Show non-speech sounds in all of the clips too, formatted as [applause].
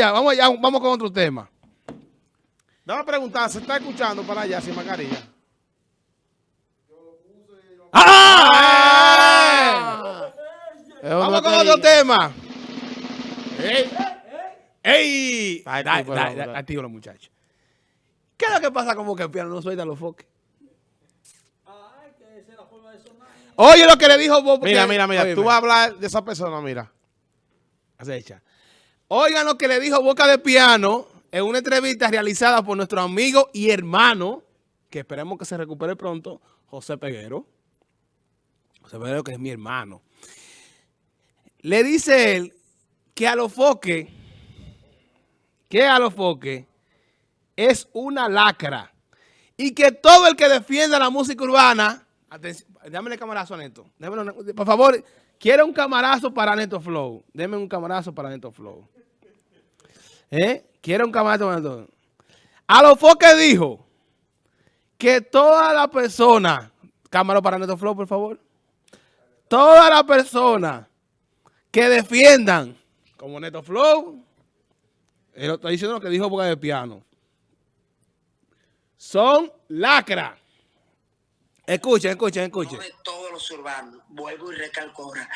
Vamos allá, vamos con otro tema. Dame a preguntar, ¿se está escuchando para allá sin mascarilla? ¡Ah! Vamos con otro tema. ¡Ey! ¡Ey! Activo los muchachos. ¿Qué es lo que pasa con Boca Piano? No suelta los foques. Oye lo que le dijo Boca Mira, mira, mira, tú vas a hablar de esa persona, mira. acecha. Oigan lo que le dijo Boca de Piano en una entrevista realizada por nuestro amigo y hermano, que esperemos que se recupere pronto, José Peguero. José Peguero, que es mi hermano. Le dice él que a los foques, que a los foques es una lacra y que todo el que defienda la música urbana, dámele camarazo a Neto, por favor, quiero un camarazo para Neto Flow, deme un camarazo para Neto Flow. ¿Eh? Quiero un Neto A los foques dijo que toda la persona, cámara para Neto Flow, por favor, toda la persona que defiendan como Neto Flow, él está diciendo lo que dijo Boca de Piano, son lacra. Escuchen, escuchen, escuchen. de todos los urbanos, vuelvo y recalco ahora,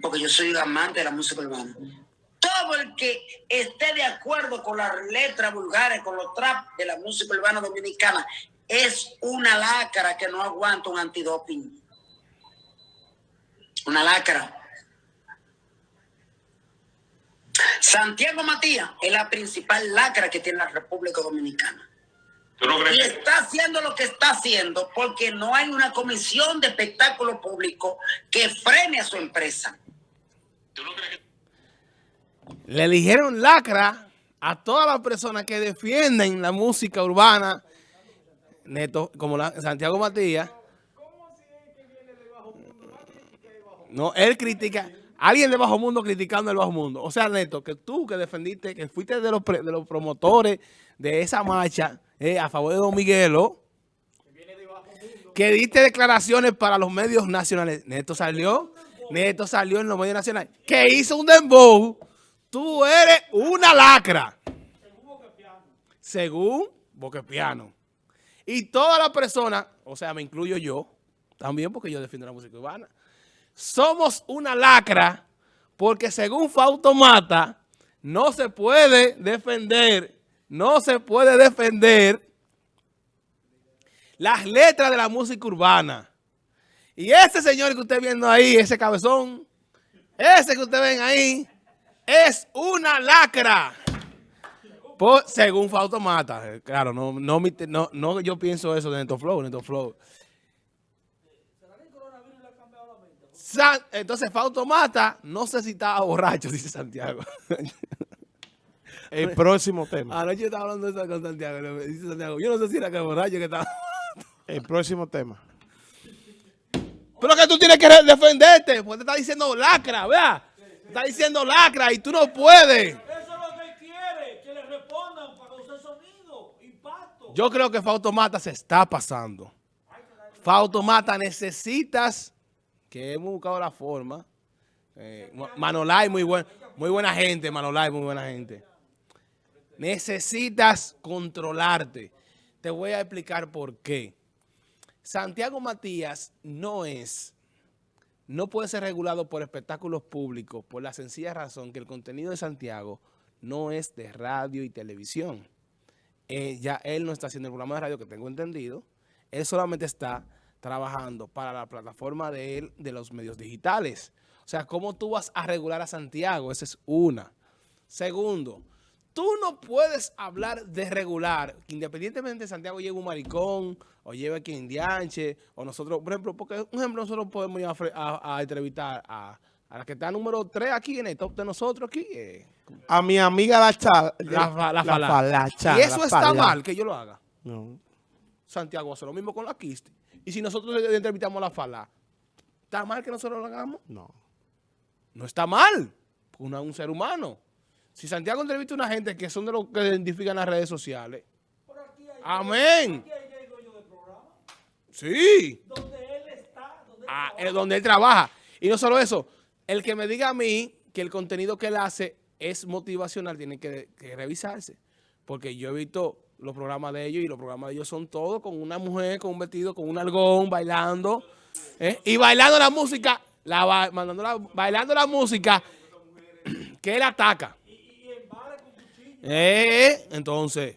porque yo soy amante de la música urbana. Todo el que esté de acuerdo con las letras vulgares, con los trap de la música urbana dominicana, es una lacra que no aguanta un antidoping. Una lacra. Santiago Matías es la principal lacra que tiene la República Dominicana. Y está haciendo lo que está haciendo porque no hay una comisión de espectáculo público que frene a su empresa. Le eligieron lacra a todas las personas que defienden la música urbana, Neto, como la, Santiago Matías. No, él critica, alguien de Bajo Mundo criticando el Bajo Mundo. O sea, Neto, que tú que defendiste, que fuiste de los, de los promotores de esa marcha eh, a favor de Don Miguelo, que diste declaraciones para los medios nacionales. Neto salió, Neto salió en los medios nacionales, que hizo un dembow. Tú eres una lacra. Según Boquepiano. Y todas las personas, o sea, me incluyo yo, también porque yo defiendo la música urbana, somos una lacra porque según Fausto Mata, no se puede defender, no se puede defender las letras de la música urbana. Y ese señor que usted viendo ahí, ese cabezón, ese que usted ven ahí, es una lacra. Por- según Fausto Mata. Eh, Claro, no, no, no, no yo pienso eso de Neto Flow, Neto Flow. San- entonces Fausto Mata, no sé si estaba borracho, [laughs] dice Santiago. El próximo tema. Anoche estaba hablando de eso con Santiago. Dice Santiago, yo no sé si era que borracho que estaba. El próximo tema. Pero que tú tienes que defenderte, porque te está diciendo lacra, vea. Está diciendo lacra y tú no puedes. Eso es lo que quiere, que le respondan para causar sonido, impacto. Yo creo que Fausto Mata se está pasando. Fausto Mata necesitas, que hemos buscado la forma. Eh, Ma- Manolay, muy, buen, muy buena gente, Manolay, muy buena gente. Necesitas controlarte. Te voy a explicar por qué. Santiago Matías no es, no puede ser regulado por espectáculos públicos por la sencilla razón que el contenido de Santiago no es de radio y televisión eh, ya él no está haciendo el programa de radio que tengo entendido. Él solamente está trabajando para la plataforma de él de los medios digitales. O sea, ¿cómo tú vas a regular a Santiago? Esa es una. Segundo, tú no puedes hablar de regular, que independientemente de Santiago lleve un maricón, o lleve quien dianche, o nosotros, por ejemplo, porque, un ejemplo, nosotros podemos ir a, fre- a- a entrevistar a, a la que está número 3 aquí en el top de nosotros aquí, eh, A mi amiga la falacha, Y eso está mal que yo lo haga. No. Santiago hace lo mismo con la Kisti. Y si nosotros le entrevistamos a la Fala, ¿está mal que nosotros lo hagamos? No. No está mal. es un ser humano. Si Santiago entrevista a una gente que son de los que identifican las redes sociales. Por aquí hay, Amén. aquí hay el dueño del programa, Sí. donde él está, donde él Ah, trabaja. donde él trabaja. Y no solo eso, el que me diga a mí que el contenido que él hace es motivacional, tiene que, que revisarse. Porque yo he visto los programas de ellos y los programas de ellos son todos con una mujer, con un vestido, con un algón, bailando. ¿eh? Y bailando la música, la, mandando la- bailando la música que él ataca. Eh, entonces,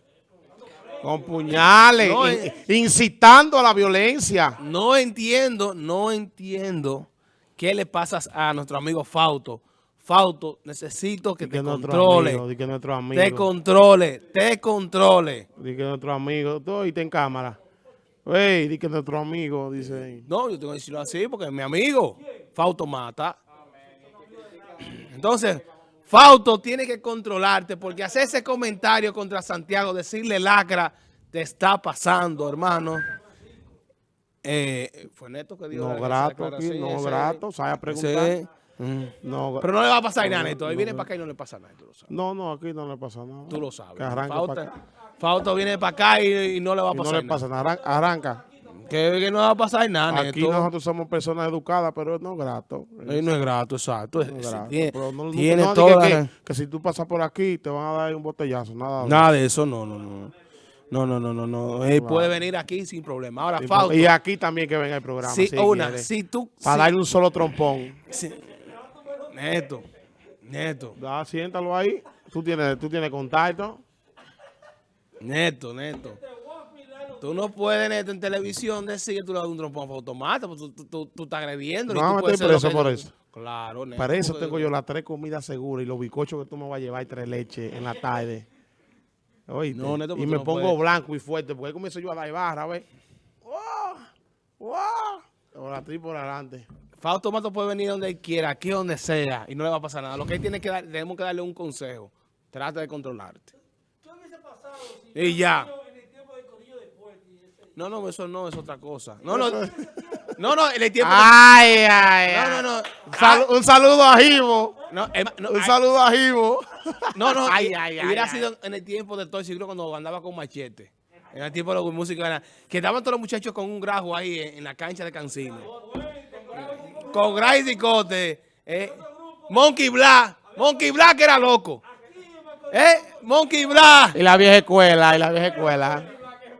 Con puñales, No, in- eh. incitando a la violencia. no entiendo, no entiendo qué le pasa a nuestro amigo Fausto. Fausto, necesito que te controle. amigo, que nuestro amigo. Te controle, te controle. Di que nuestro amigo. Tú oíste en cámara. Wey, di que nuestro amigo, dice. No, yo tengo que decirlo así porque es mi amigo. Fausto mata. Entonces, Fausto tiene que controlarte porque hacer ese comentario contra Santiago, decirle lacra, te está pasando, hermano. Eh, fue Neto que dio No grato aquí, no ese- grato. Sabe a preguntar. Mm. No, Pero no le va a pasar nada, No, Neto. Él no, viene no. para acá y no le pasa nada, tú lo sabes. no, no, aquí no le pasa nada. Tú lo sabes. Fausto. Fausto viene para acá y, y no le va a Y no pasar le nada. pasa nada. Arran- Arranca. Que, que no va a pasar nada, Aquí Neto. nosotros somos personas educadas, pero no grato. Él no es grato, exacto. No Sí, grato. tiene no- tiene no, toda que, la- que, que si tú pasas por aquí te van a dar un botellazo, nada. Nada de eso, no, no, no. No, no, no, no, no. Él puede venir aquí sin problema. Ahora, Y- Fausto, Y aquí también que venga el programa. si, si una, quiere. si tú... Para si- darle un solo trompón. si- Neto, Neto, Da, siéntalo ahí. Tú tienes, tú tienes contacto. Neto, Neto. Tú no puedes, Neto, en televisión decir que tú le das un trompón a Automata, porque tú, tú, tú, tú estás agrediendo. No, me estoy preso por eso. Claro, Neto. Para eso porque- tengo yo las tres comidas seguras y los bizcochos que tú me vas a llevar y tres leches en la tarde. Oíste. No, Neto, y porque me tú no pongo puedes. blanco y fuerte porque ahí comienzo yo a dar barra, ¿ves? ¡Wow! ¡Wow! Ahora estoy por adelante. Fausto Mato puede venir donde él quiera, aquí donde sea, y no le va a pasar nada. Lo que él tiene que dar, tenemos que darle un consejo. Trata de controlarte. ¿Qué hubiese pasado si Y ya. en el tiempo del corillo de Puerto y ese- No, no, eso no es otra cosa. No, no. No, no, en el tiempo. ¡Ay, ay, No, no, no. Un, sal- un saludo a Jibo. No, no, Un ay, saludo a Jibo. no, no, Ay, y- ay, ay, hubiera ay. sido en el tiempo de todo el siglo cuando andaba con machete. En el tiempo de la música, que estaban todos los muchachos con un grajo ahí en, en la cancha de Cancino. Con Grace y Cote. Eh, Monkey Black. Monkey Black era loco. ¿Eh? Monkey Black. Y la vieja escuela, y la vieja escuela.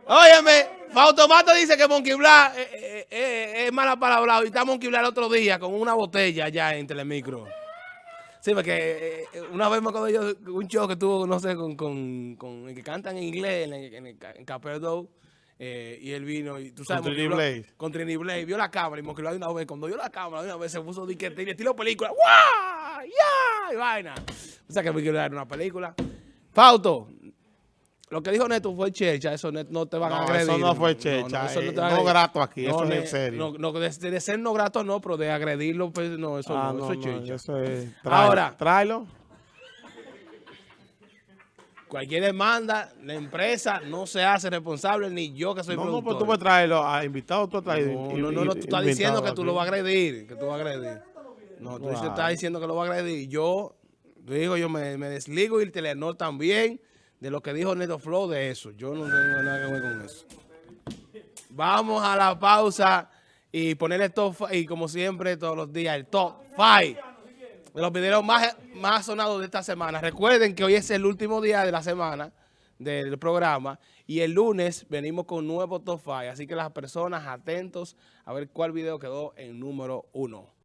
Óyeme, Fautomato dice que Monkey Black eh, eh, eh, es mala palabra. Y está Monkey Black el otro día con una botella allá en Telemicro. Sí, porque eh, eh, una vez me acuerdo yo un show que tuvo, no sé, con, con, con el que cantan en inglés en, el- en, en Caperdo. eh, y él vino y tú sabes Con Trini Blaze. con Trini Blaze vio la cámara y Monkey de una vez cuando vio la cámara de una vez se puso de que tenía estilo película ¡guau! ¡ya! y vaina o sea que Monkey Black era una película Fausto lo que dijo Neto fue checha, eso Neto no te van a No, agredir. eso no fue checha, eso eh, te va a no grato aquí, eso es en serio. No, no, de, de ser no grato no, pero de agredirlo, pues no, eso Ah, no, no, eso es no, checha. eso es. Ahora. Tráelo. Cualquier demanda, la empresa no se hace responsable, ni yo que soy No, no, productor. pues tú puedes traerlo a invitado, tú has traído. No, no, no, no, tú estás diciendo que tú lo vas a agredir, que tú vas a agredir. No, tú Wow. estás diciendo que lo vas a agredir. Yo, digo, yo me, me desligo y el Telenor también de lo que dijo Neto Flow de eso. Yo no tengo nada que ver con eso. Vamos a la pausa y poner el top y como siempre todos los días el top 5 de los videos más, más sonados de esta semana. Recuerden que hoy es el último día de la semana del programa y el lunes venimos con nuevo top 5. Así que las personas atentos a ver cuál video quedó en número uno.